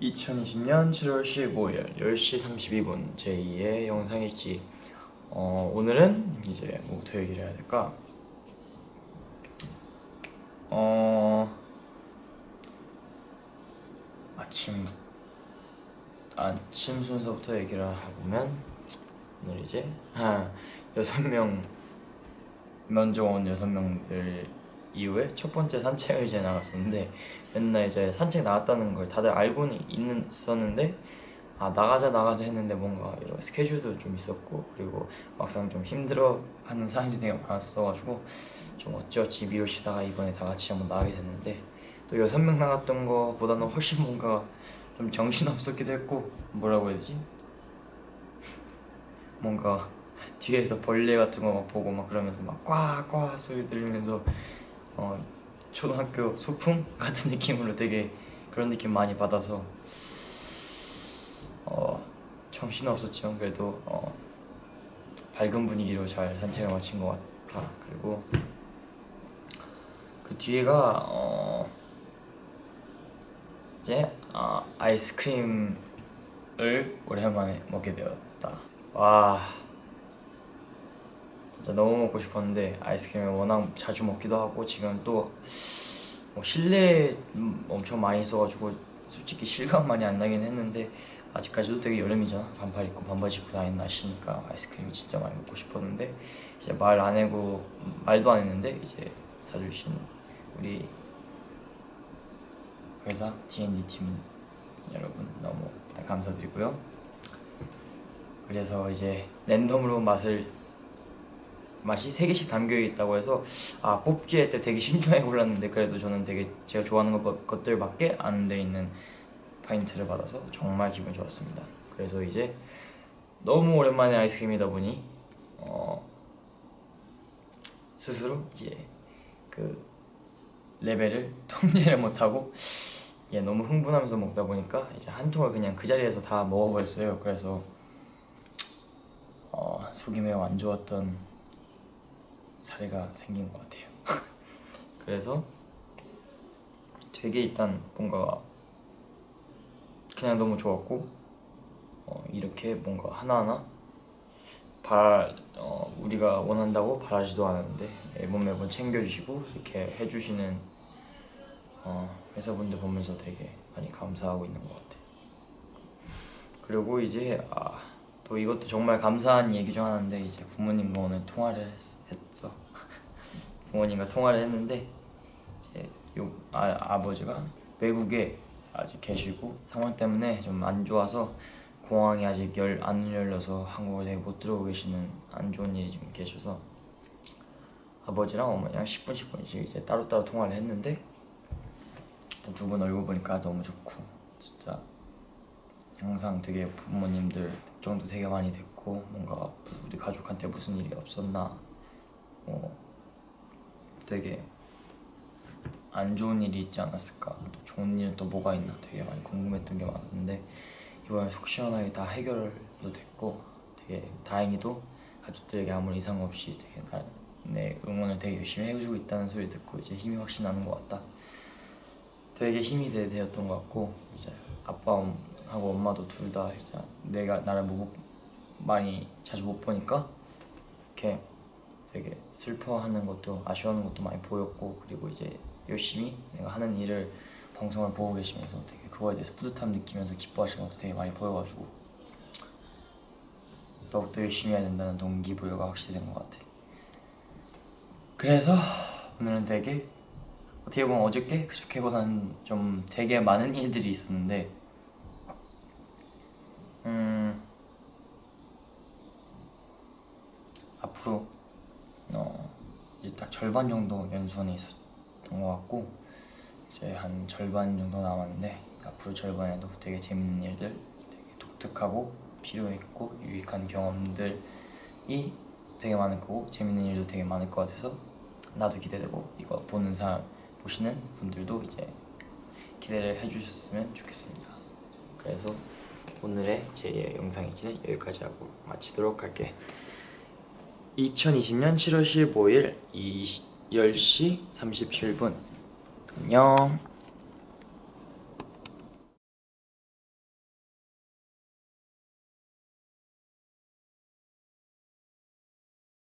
2020년 7월 15일 10시 32분 제2의 영상일지 어, 오늘은 이제 뭐부터 얘기를 해야 될까? 어... 아침 아침 순서부터 얘기를 해보면 오늘 이제 아, 여섯 명 먼저 온 여섯 명들 이후에 첫 번째 산책을 이제 나갔었는데 맨날 이제 산책 나갔다는 걸 다들 알고는 있었는데 아 나가자 나가자 했는데 뭔가 이런 스케줄도 좀 있었고 그리고 막상 좀 힘들어하는 사람들이 되게 많았어가지고 좀 어찌어찌 미루시다가 이번에 다 같이 한번 나가게 됐는데 또 여섯 명 나갔던 거보다는 훨씬 뭔가 좀 정신 없었기도 했고 뭐라고 해야 되지? 뭔가 뒤에서 벌레 같은 거 막 보고 막 그러면서 막 꽉꽉 소리 들리면서 어, 초등학교 소풍 같은 느낌으로 되게 그런 느낌 많이 받아서 어, 정신 없었지만 그래도 어, 밝은 분위기로 잘 산책을 마친 것 같아. 그리고 그 뒤에가 어, 이제 아, 아이스크림을 오랜만에 먹게 되었다. 와 진짜 너무 먹고 싶었는데 아이스크림을 워낙 자주 먹기도 하고 지금 또 뭐 실내에 엄청 많이 있어가지고 솔직히 실감 많이 안 나긴 했는데 아직까지도 되게 여름이잖아. 반팔 입고 반바지 입고 다니는 날씨니까 아이스크림이 진짜 많이 먹고 싶었는데 이제 말 안 하고 말도 안 했는데 이제 사주신 우리 회사 D&D 팀 여러분 너무 감사드리고요. 그래서 이제 랜덤으로 맛을 맛이 3개씩 담겨 있다고 해서 아 뽑기 할 때 되게 신중하게 골랐는데 그래도 저는 되게 제가 좋아하는 것, 것들밖에 안 돼 있는 파인트를 받아서 정말 기분 좋았습니다. 그래서 이제 너무 오랜만에 아이스크림이다 보니 어 스스로 이제 그 레벨을 통제를 못하고 예, 너무 흥분하면서 먹다 보니까 이제 한 통을 그냥 그 자리에서 다 먹어버렸어요. 그래서 어, 속이 매우 안 좋았던 사례가 생긴 것 같아요. 그래서 되게 일단 뭔가 그냥 너무 좋았고 어, 이렇게 뭔가 하나하나 바 어, 우리가 원한다고 바라지도 않았는데 매번 매번 챙겨주시고 이렇게 해주시는 어, 회사분들 보면서 되게 많이 감사하고 있는 것 같아요. 그리고 이제 아, 또 이것도 정말 감사한 얘기 중 하나인데 이제 부모님과 오늘 통화를 했, 했어. 부모님과 통화를 했는데 이제 요 아, 아버지가 외국에 아직 계시고 상황 때문에 좀 안 좋아서 공항이 아직 열, 안 열려서 한국을 되게 못 들어오고 계시는 안 좋은 일이 지금 계셔서 아버지랑 어머니랑 10분 10분씩 이제 따로따로 통화를 했는데 두 분 얼굴 보니까 너무 좋고 진짜 항상 되게 부모님들 걱정도 되게 많이 됐고 뭔가 우리 가족한테 무슨 일이 없었나 뭐 되게 안 좋은 일이 있지 않았을까? 또 좋은 일은 또 뭐가 있나 되게 많이 궁금했던 게 많았는데 이번에 속 시원하게 다 해결도 됐고 되게 다행히도 가족들에게 아무런 이상 없이 되게 나, 내 응원을 되게 열심히 해주고 있다는 소리 듣고 이제 힘이 확실히 나는 것 같다. 되게 힘이 되, 되었던 것 같고 이제 아빠하고 엄마도 둘다 이제 내가 나를 못, 많이 자주 못 보니까 이렇게 되게 슬퍼하는 것도 아쉬워하는 것도 많이 보였고 그리고 이제 열심히 내가 하는 일을 방송을 보고 계시면서 되게 그거에 대해서 뿌듯함 느끼면서 기뻐하시는 것도 되게 많이 보여가지고 더욱더 열심히 해야 된다는 동기부여가 확실히 된 것 같아. 그래서 오늘은 되게 어떻게 보면 어저께 그저께보다는 좀 되게 많은 일들이 있었는데 음 앞으로 어 이제 딱 절반 정도 연수원에 있었던 것 같고 이제 한 절반 정도 남았는데 앞으로 절반에도 되게 재밌는 일들 되게 독특하고 필요했고 유익한 경험들이 되게 많을 거고 재밌는 일도 되게 많을 것 같아서 나도 기대되고 이거 보는 사람 보시는 분들도 이제 기대를 해주셨으면 좋겠습니다. 그래서 오늘의 제 영상이지는 여기까지 하고 마치도록 할게 2020년 7월 15일 10시 37분. 안녕